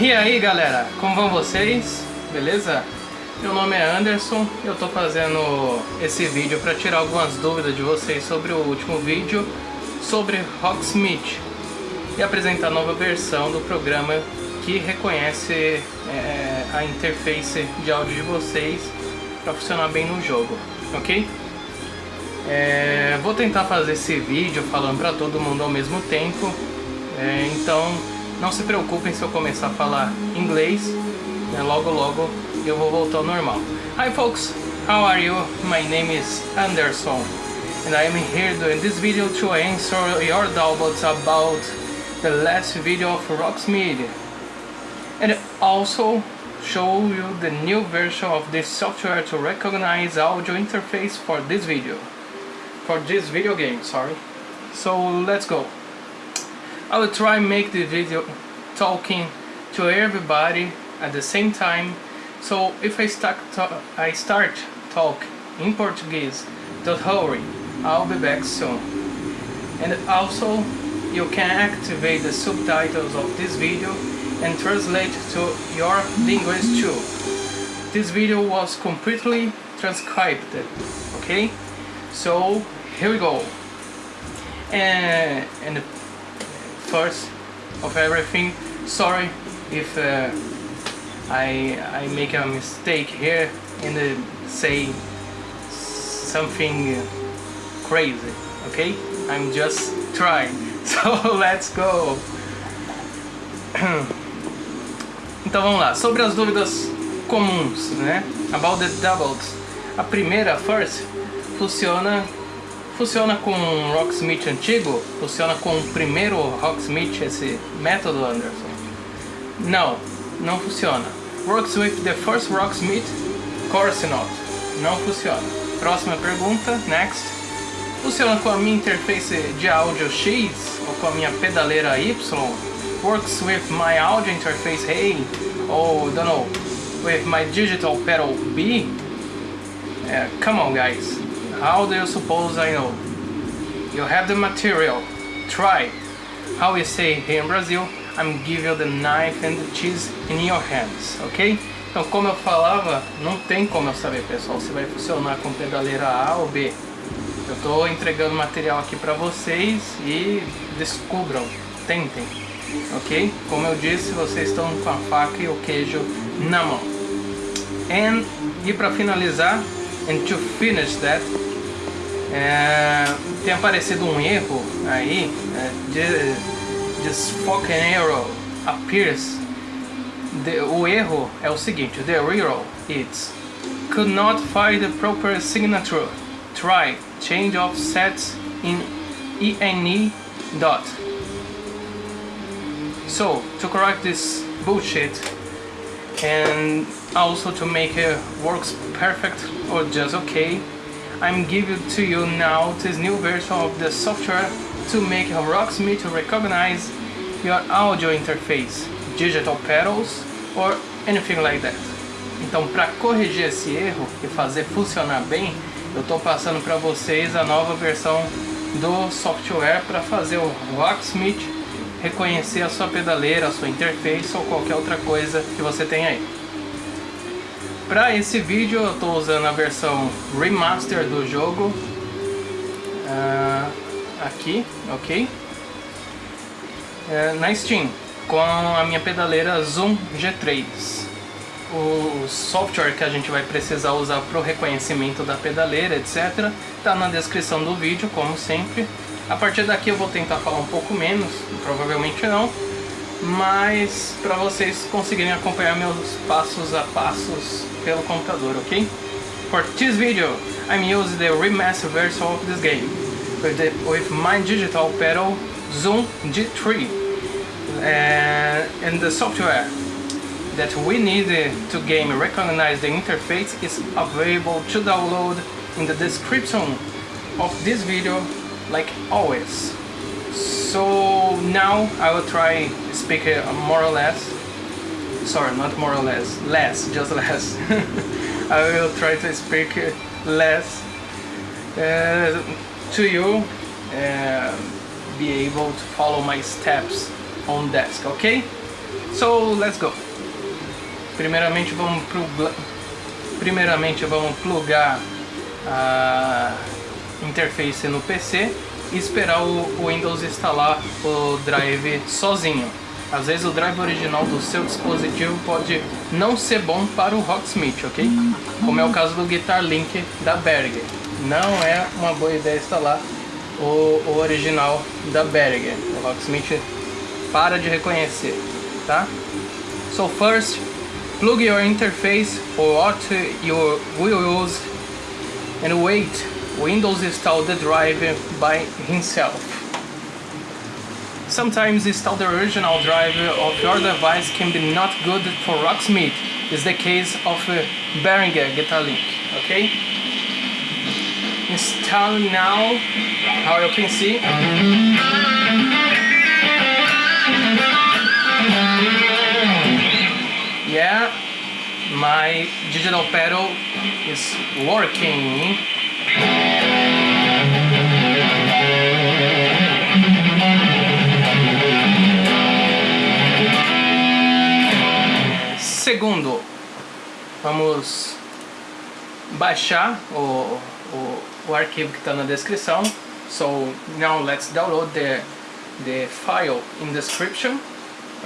E aí galera, como vão vocês? Beleza? Meu nome é Anderson eu tô fazendo esse vídeo para tirar algumas dúvidas de vocês sobre o último vídeo sobre Rocksmith e apresentar a nova versão do programa que reconhece é, a interface de áudio de vocês para funcionar bem no jogo, ok? É, vou tentar fazer esse vídeo falando para todo mundo ao mesmo tempo, é, então não se preocupem se eu começar a falar inglês, né, logo logo eu vou voltar ao normal. Hi folks, how are you? My name is Anderson. And I am here doing this video to answer your doubts about the last video of Rocksmith and also show you the new version of this software to recognize audio interface for this video. For this video game sorry. So let's go I will try make the video talking to everybody at the same time. So if I start I start talk in Portuguese don't hurry I'll be back soon. And also you can activate the subtitles of this video and translate to your language too. This video was completely transcribed okay? So here we go. And, and first of everything. Sorry if uh, I, I make a mistake here and uh, say something crazy okay? I'm just trying. So let's go. Então vamos lá. Sobre as dúvidas comuns né? About the doubles. A primeira first funciona Funciona com Rocksmith antigo? Funciona com o primeiro Rocksmith, esse método, Anderson? Não, não funciona. Works with the first Rocksmith? Course not. Não funciona. Próxima pergunta, next. Funciona com a minha interface de áudio X ou com a minha pedaleira Y? Works with my audio interface A ou, don't know, with my digital pedal B? Uh, come on guys, How do you suppose I know? You have the material. Try. How we say here in Brazil, I'm giving you the knife and the cheese in your hands, ok? Então, como eu falava, não tem como eu saber, pessoal, se vai funcionar com pedaleira A ou B. Eu estou entregando material aqui para vocês e descubram, tentem, ok? Como eu disse, vocês estão com a faca e o queijo na mão. And, e para finalizar, and to finish that, é, tem aparecido um erro aí, é, this fucking error appears. The, o erro é o seguinte, the error is could not find the proper signature. Try change of sets in ENE dot. So to correct this bullshit and also to make it works perfect or just okay I'm giving to you now this new version of the software to make Rocksmith recognize your audio interface, digital pedals or anything like that. Então, para corrigir esse erro e fazer funcionar bem, eu estou passando para vocês a nova versão do software para fazer o Rocksmith reconhecer a sua pedaleira, a sua interface ou qualquer outra coisa que você tem aí. Para esse vídeo eu estou usando a versão remaster do jogo uh, aqui, ok? Uh, na Steam com a minha pedaleira Zoom G3. O software que a gente vai precisar usar para o reconhecimento da pedaleira, etc. Está na descrição do vídeo, como sempre. A partir daqui eu vou tentar falar um pouco menos, provavelmente não, mas para vocês conseguirem acompanhar meus passos a passos pelo computador, ok? For this video, I'm using the remastered version of this game with, the, with my digital pedal Zoom G3 uh, and the software that we need to game recognize the interface is available to download in the description of this video like always. So now I will try speak more or less. Sorry not more or less. Less just less. I will try to speak less. Uh, to you uh, be able to follow my steps on desk okay? So let's go. Primeiramente vamos plugar, primeiramente vamos plugar a interface no PC e esperar o Windows instalar o drive sozinho. Às vezes o drive original do seu dispositivo pode não ser bom para o Rocksmith, ok? Como é o caso do Guitar Link da Berger. Não é uma boa ideia instalar o, o original da Berger. O Rocksmith para de reconhecer, tá? So first, plug your interface for what you will use and wait Windows install the drive by himself. Sometimes install the original driver of your device can be not good for Rocksmith. Is the case of uh, Behringer Guitar Link. Okay. Install now. How you can see. Yeah, my digital pedal is working. Segundo, vamos baixar o, o, o arquivo que está na descrição. So now let's download the, the file in description.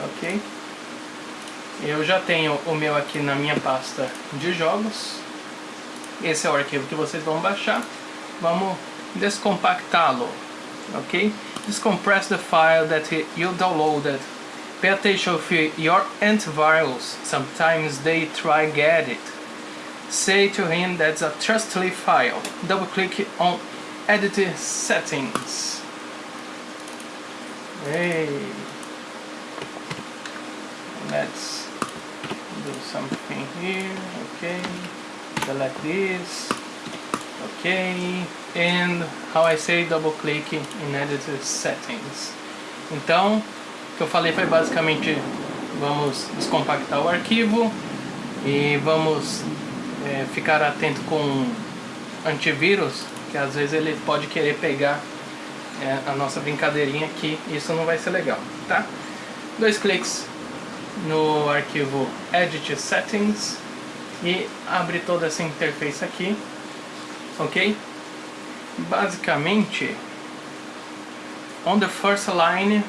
Ok. Eu já tenho o meu aqui na minha pasta de jogos. Esse é o arquivo que vocês vão baixar. Vamos descompactá-lo. Ok. Descompress the file that you downloaded Pay attention with your antivirus. Sometimes they try get it. Say to him that's a trustly file. Double click on edit settings. Hey. Let's do something here. Okay. Select this. Okay. And how I say double click in edit settings. Então, Que eu falei foi basicamente vamos descompactar o arquivo e vamos é, ficar atento com antivírus, que às vezes ele pode querer pegar é, a nossa brincadeirinha aqui, isso não vai ser legal, tá? Dois cliques no arquivo Edit Settings e abre toda essa interface aqui, ok? Basicamente, on the first line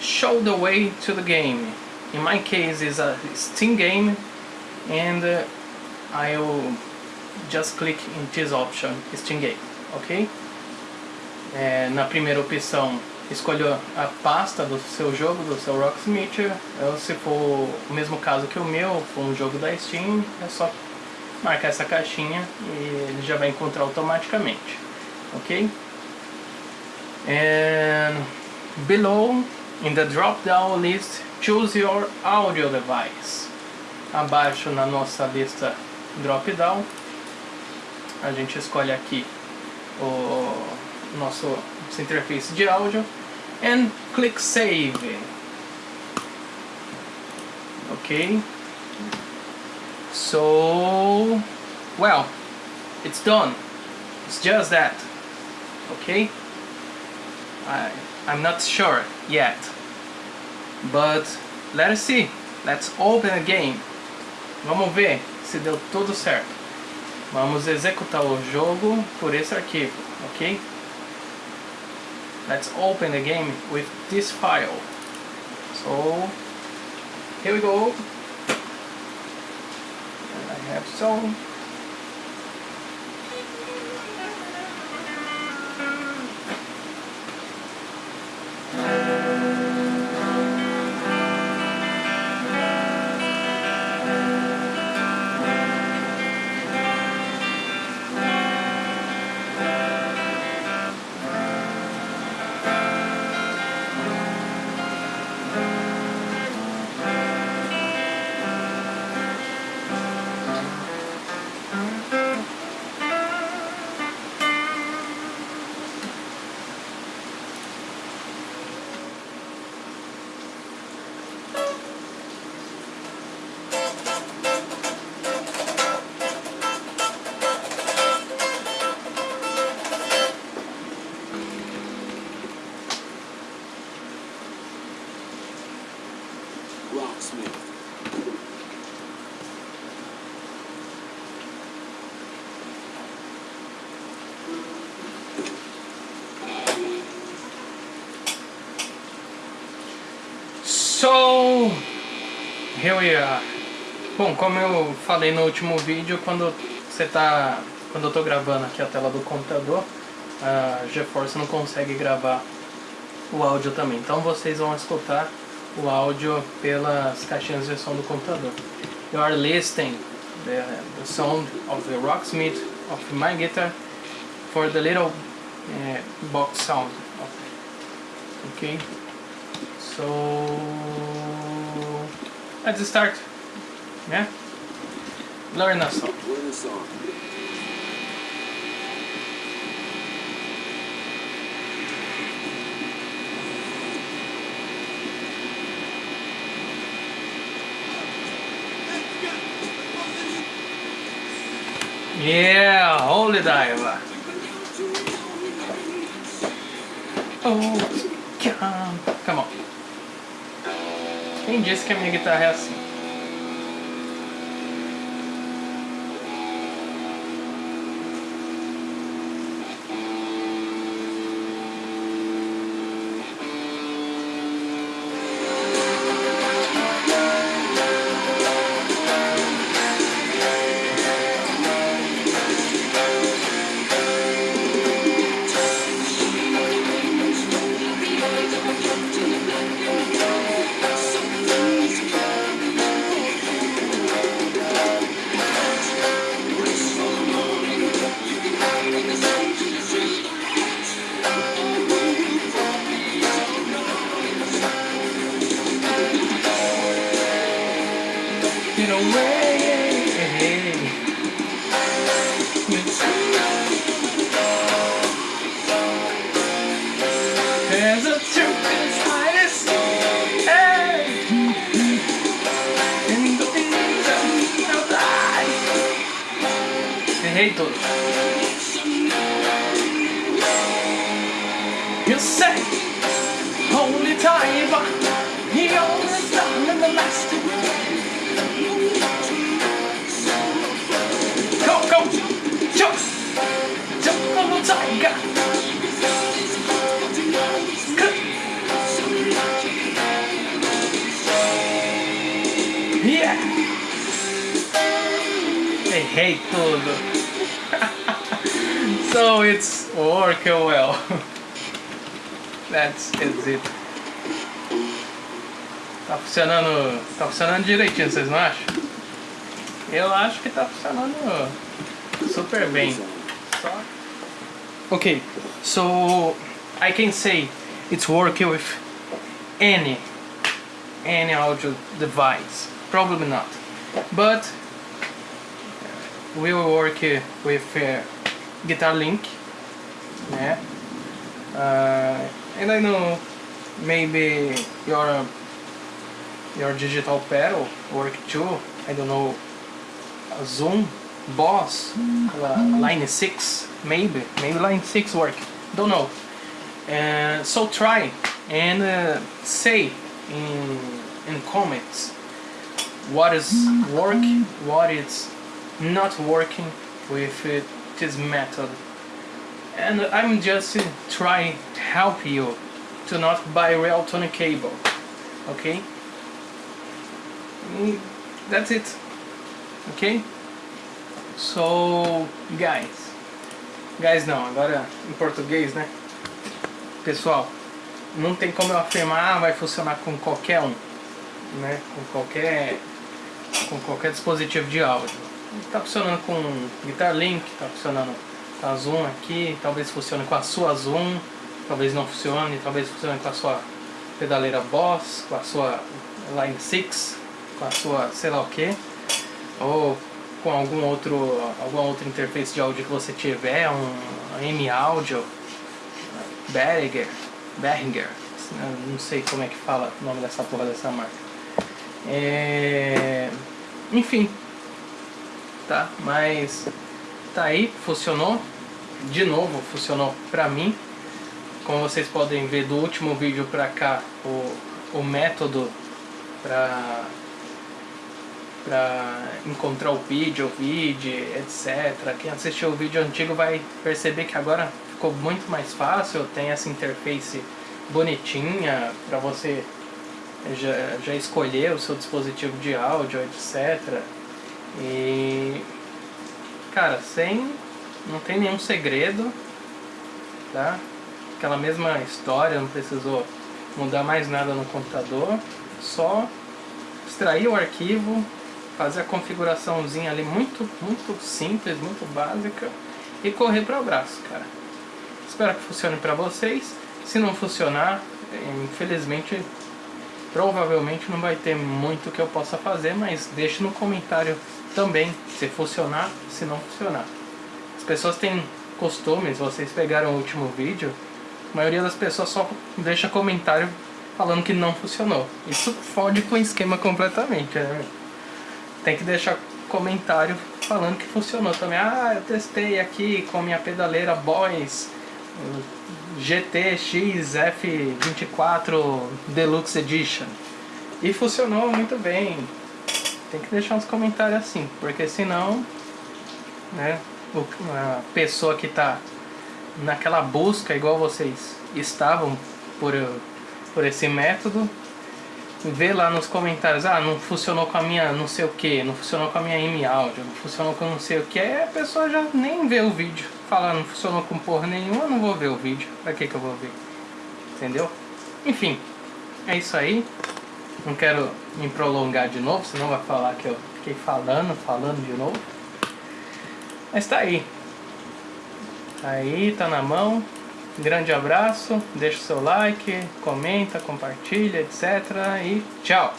show the way to the game. In my case is a Steam game and uh, I'll just click in this option, Steam game, ok? É, na primeira opção escolha a pasta do seu jogo, do seu Rocksmith, ou se for o mesmo caso que o meu, for um jogo da Steam, é só marcar essa caixinha e ele já vai encontrar automaticamente, ok? And below In the drop-down list, choose your audio device. Abaixo na nossa lista drop-down, a gente escolhe aqui o nosso interface de áudio and click save. Okay. So, well, it's done. It's just that. Okay. I I'm not sure yet. But let see. Let's open a game. Vamos ver se deu tudo certo. Vamos executar o jogo por esse arquivo, ok? Let's open the game with this file. So, here we go. I have some So, here we are. Bom, como eu falei no último vídeo, quando você tá, quando eu tô gravando aqui a tela do computador, a GeForce não consegue gravar o áudio também. Então vocês vão escutar o áudio pelas caixinhas de som do computador. You are listening the, the sound of the rocksmith of my guitar for the little uh, box sound. Okay, so let's start. Yeah, learn a song. Learn a song. Yeah, holy diver. Oh, come, come on. Quem disse que a minha guitarra é assim? Errei. You say, holy time, he always done in the last Go, go! Jump! Jump on the tiger! Yeah! Errei tudo! So it's working well. That's it. Tá funcionando. Tá funcionando direitinho, vocês não acham? Eu acho que tá funcionando super bem. Só. Okay, so I can say it's working with any any audio device. Probably not, but we will work with uh, Guitar Link. Yeah. Uh, and I know maybe your your digital pedal work too. I don't know. Zoom, Boss, Line 6, maybe, maybe Line 6 work. Don't know. Uh, so try and uh, say in in comments what is working, what is not working with uh, this method. And I'm just trying to help you to not buy real Tony cable. Okay? Mm, That's it. Ok? So, guys. Guys não, agora em português, né? Pessoal, não tem como eu afirmar, ah, vai funcionar com qualquer um, né? Com qualquer, com qualquer dispositivo de áudio. Tá funcionando com Guitar Link, tá funcionando com a Zoom aqui, talvez funcione com a sua Zoom, talvez não funcione, talvez funcione com a sua pedaleira Boss, com a sua Line 6, com a sua sei lá o que, ou com algum outro, alguma outra interface de áudio que você tiver, um M Audio, Behringer, Behringer, não sei como é que fala o nome dessa porra dessa marca. É... Enfim, tá? Mas tá aí, funcionou. De novo, funcionou pra mim. Como vocês podem ver do último vídeo pra cá, o, o método para para encontrar o vídeo, o vídeo, etc. Quem assistiu o vídeo antigo vai perceber que agora ficou muito mais fácil, tem essa interface bonitinha para você já, já escolher o seu dispositivo de áudio, etc. E cara, sem não tem nenhum segredo, tá? Aquela mesma história, não precisou mudar mais nada no computador, só extrair o arquivo, fazer a configuraçãozinha ali muito, muito simples, muito básica e correr para o braço, cara. Espero que funcione para vocês. Se não funcionar, infelizmente, provavelmente não vai ter muito que eu possa fazer, mas deixe no comentário também se funcionar, se não funcionar. As pessoas têm costumes, vocês pegaram o último vídeo, a maioria das pessoas só deixa comentário falando que não funcionou. Isso fode com o esquema completamente, né? Tem que deixar comentário falando que funcionou também. Ah, eu testei aqui com minha pedaleira Boys GTX F24 Deluxe Edition. E funcionou muito bem. Tem que deixar uns comentários assim, porque senão, né, a pessoa que está naquela busca igual vocês estavam por, por esse método, vê lá nos comentários, ah, não funcionou com a minha não sei o que, não funcionou com a minha M áudio, não funcionou com não sei o que, a pessoa já nem vê o vídeo. Fala, não funcionou com porra nenhuma, não vou ver o vídeo. Pra que que eu vou ver? Entendeu? Enfim, é isso aí. Não quero me prolongar de novo, senão vai falar que eu fiquei falando, falando de novo. Mas tá aí. Aí, tá na mão. Grande abraço, deixa o seu like, comenta, compartilha, etc. E tchau!